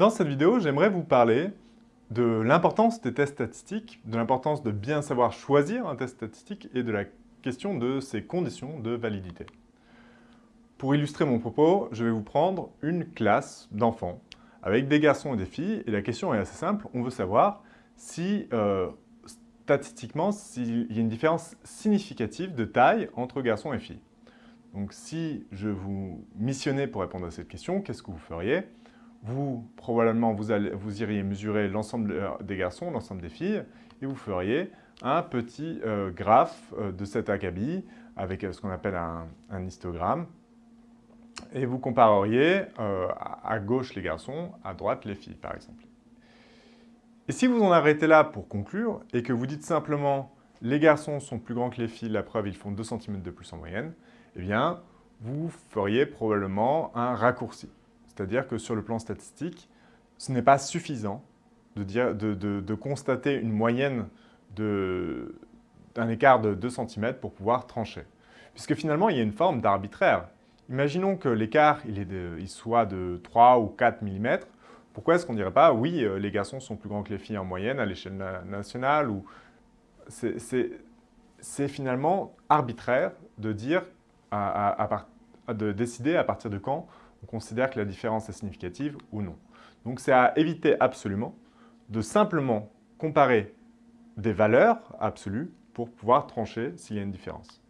Dans cette vidéo, j'aimerais vous parler de l'importance des tests statistiques, de l'importance de bien savoir choisir un test statistique et de la question de ses conditions de validité. Pour illustrer mon propos, je vais vous prendre une classe d'enfants avec des garçons et des filles, et la question est assez simple, on veut savoir si, euh, statistiquement, s'il y a une différence significative de taille entre garçons et filles. Donc si je vous missionnais pour répondre à cette question, qu'est-ce que vous feriez? Vous, probablement, vous, iriez mesurer l'ensemble euh, des garçons, l'ensemble des filles, et vous feriez un petit euh, graphe euh, de cet acabit avec ce qu'on appelle un, histogramme. Et vous compareriez à gauche les garçons, à droite les filles, par exemple. Et si vous en arrêtez là pour conclure, et que vous dites simplement « les garçons sont plus grands que les filles, la preuve, ils font 2 cm de plus en moyenne », eh bien, vous feriez probablement un raccourci. C'est-à-dire que sur le plan statistique, ce n'est pas suffisant de, constater une moyenne d'un écart de 2 cm pour pouvoir trancher. Puisque finalement, il y a une forme d'arbitraire. Imaginons que l'écart il, soit de 3 ou 4 mm. Pourquoi est-ce qu'on ne dirait pas « oui, euh, les garçons sont plus grands que les filles en moyenne à l'échelle nationale » ou C'est finalement arbitraire de dire de décider à partir de quand on considère que la différence est significative ou non. Donc c'est à éviter absolument de simplement comparer des valeurs absolues pour pouvoir trancher s'il y a une différence.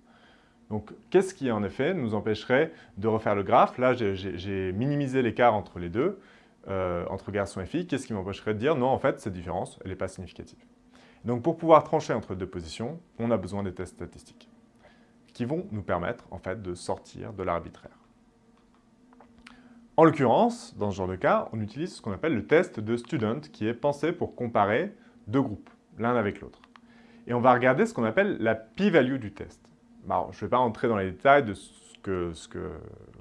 Donc, qu'est-ce qui, en effet, nous empêcherait de refaire le graphe? Là, j'ai minimisé l'écart entre les deux, euh, entre garçons et filles. Qu'est-ce qui m'empêcherait de dire, non, en fait, cette différence, elle n'est pas significative? Donc, pour pouvoir trancher entre deux positions, on a besoin des tests statistiques qui vont nous permettre en fait de sortir de l'arbitraire. En l'occurrence, dans ce genre de cas, on utilise ce qu'on appelle le test de student qui est pensé pour comparer deux groupes, l'un avec l'autre. Et on va regarder ce qu'on appelle la p-value du test. je ne vais pas entrer dans les détails de ce que, ce que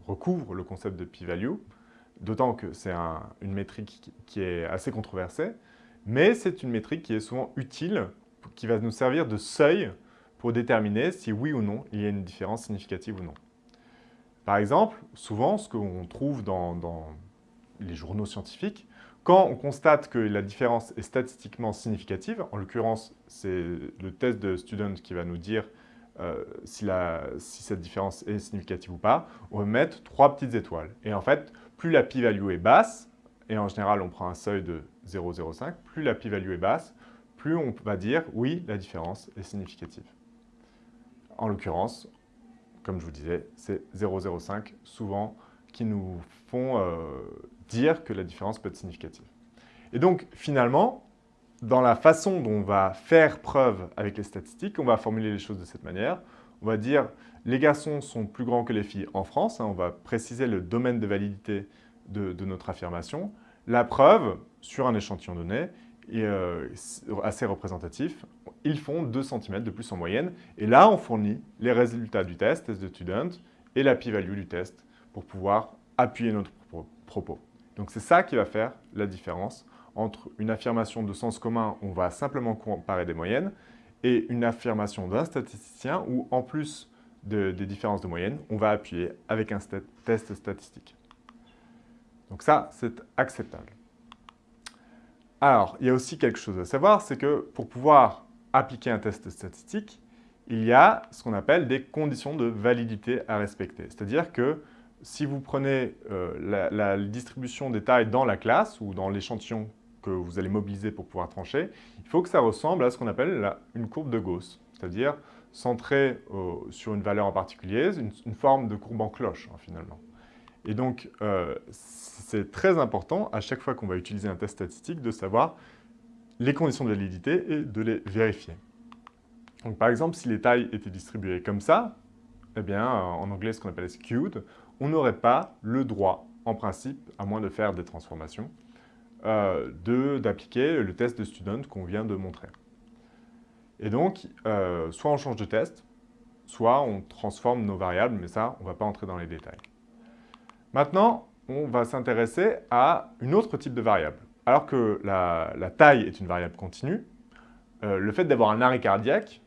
recouvre le concept de p-value, d'autant que c'est une métrique qui est assez controversée, mais c'est une métrique qui est souvent utile, qui va nous servir de seuil pour déterminer si oui ou non il y a une différence significative ou non. Par exemple, souvent, ce qu'on trouve dans, les journaux scientifiques, quand on constate que la différence est statistiquement significative, en l'occurrence, c'est le test de student qui va nous dire euh, si, cette différence est significative ou pas, on va mettre trois petites étoiles. Et en fait, plus la p-value est basse, et en général on prend un seuil de 0,05, plus la p-value est basse, plus on va dire oui, la différence est significative. En l'occurrence, comme je vous disais, c'est 0,05 souvent qui nous font euh, dire que la différence peut être significative. Et donc, finalement, dans la façon dont on va faire preuve avec les statistiques, on va formuler les choses de cette manière. On va dire les garçons sont plus grands que les filles en France. Hein, on va préciser le domaine de validité de, de notre affirmation. La preuve, sur un échantillon donné, est euh, assez représentatif. Ils font 2 cm de plus en moyenne. Et là, on fournit les résultats du test, test de student, et la p-value du test pour pouvoir appuyer notre propos. Donc c'est ça qui va faire la différence entre une affirmation de sens commun où on va simplement comparer des moyennes et une affirmation d'un statisticien où, en plus des différences de moyenne, on va appuyer avec un test statistique. Donc ça, c'est acceptable. Alors, il y a aussi quelque chose à savoir, c'est que pour pouvoir appliquer un test statistique, il y a ce qu'on appelle des conditions de validité à respecter. C'est-à-dire que si vous prenez euh, la, distribution des tailles dans la classe ou dans l'échantillon que vous allez mobiliser pour pouvoir trancher, il faut que ça ressemble à ce qu'on appelle une courbe de Gauss, c'est-à-dire centrée sur une valeur en particulier, une, forme de courbe en cloche, hein, finalement. Et donc, euh, c'est très important à chaque fois qu'on va utiliser un test statistique de savoir les conditions de validité et de les vérifier. Donc, par exemple, si les tailles étaient distribuées comme ça, eh bien, en anglais, ce qu'on appelle skewed, on n'aurait pas le droit, en principe, à moins de faire des transformations, euh, d'appliquer le test de student qu'on vient de montrer. Et donc, euh, soit on change de test, soit on transforme nos variables, mais ça, on ne va pas entrer dans les détails. Maintenant, on va s'intéresser à une autre type de variable. Alors que la, taille est une variable continue, euh, le fait d'avoir un arrêt cardiaque,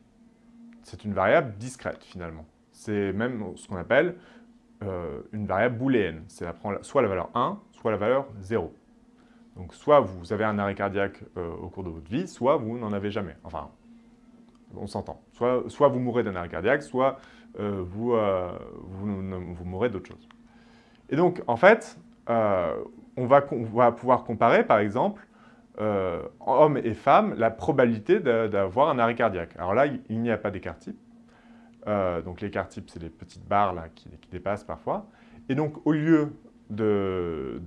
c'est une variable discrète finalement. C'est même ce qu'on appelle euh, une variable booléenne. C'est soit la valeur 1, soit la valeur 0. Donc soit vous avez un arrêt cardiaque au cours de votre vie, soit vous n'en avez jamais. Enfin, on s'entend. Soit, soit, vous mourrez d'un arrêt cardiaque, soit vous, vous, vous, mourrez d'autre chose. Et donc, en fait, on va, on, va, pouvoir comparer, par exemple, euh, hommes et femmes, la probabilité d'avoir un arrêt cardiaque. Alors là, il n'y a pas d'écart type. Euh, donc l'écart type, c'est les petites barres là, qui, dépassent parfois. Et donc, au lieu de,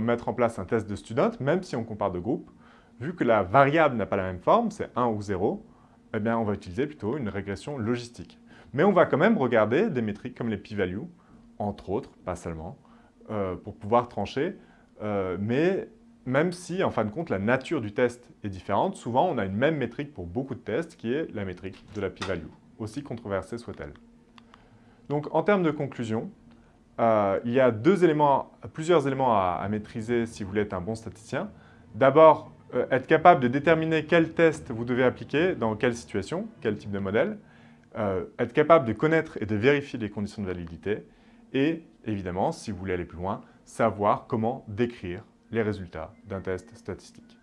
mettre en place un test de student, même si on compare deux groupes, vu que la variable n'a pas la même forme, c'est 1 ou 0, eh bien, on va utiliser plutôt une régression logistique. Mais on va quand même regarder des métriques comme les p-values, entre autres, pas seulement, euh, pour pouvoir trancher. mais même si, en fin de compte, la nature du test est différente, souvent on a une même métrique pour beaucoup de tests, qui est la métrique de la p-value, aussi controversée soit-elle. Donc, en termes de conclusion, euh, il y a plusieurs éléments à, maîtriser si vous voulez être un bon statisticien. D'abord, euh, être capable de déterminer quel test vous devez appliquer, dans quelle situation, quel type de modèle. Euh, être capable de connaître et de vérifier les conditions de validité. Et, évidemment, si vous voulez aller plus loin, savoir comment décrire les résultats d'un test statistique.